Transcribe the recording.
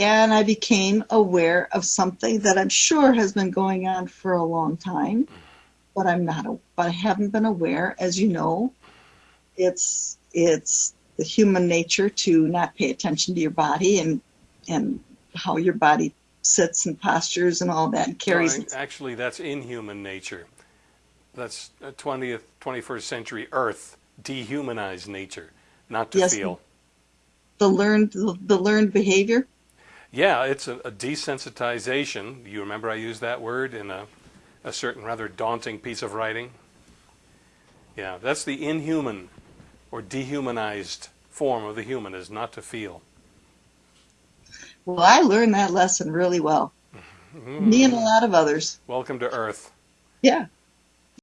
and I became aware of something that I'm sure has been going on for a long time, but I'm not, but I haven't been aware. As you know, it's it's the human nature to not pay attention to your body and and how your body sits and postures and all that and carries. Actually, that's inhuman nature. That's 20th, 21st century Earth dehumanized nature, not to yes, feel. The learned the learned behavior. Yeah, it's a, a, desensitization. You remember I used that word in a, a certain rather daunting piece of writing? Yeah, that's the inhuman or dehumanized form of the human is not to feel. Well, I learned that lesson really well. Mm-hmm. Me and a lot of others. Welcome to Earth. Yeah.